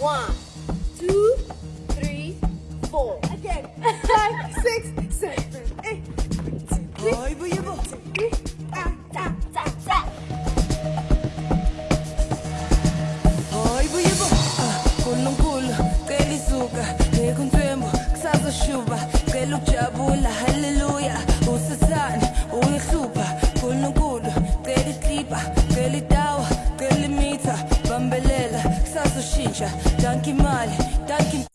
One, two, three, four. Again. Five, six, seven, eight. Bu bu. Ah, ta, ta, ta. Ay, bu bu. Nkulunkulu cela isuka nekunthembu kusazoshuba cela bambelela kusazoshintsha danke imali danke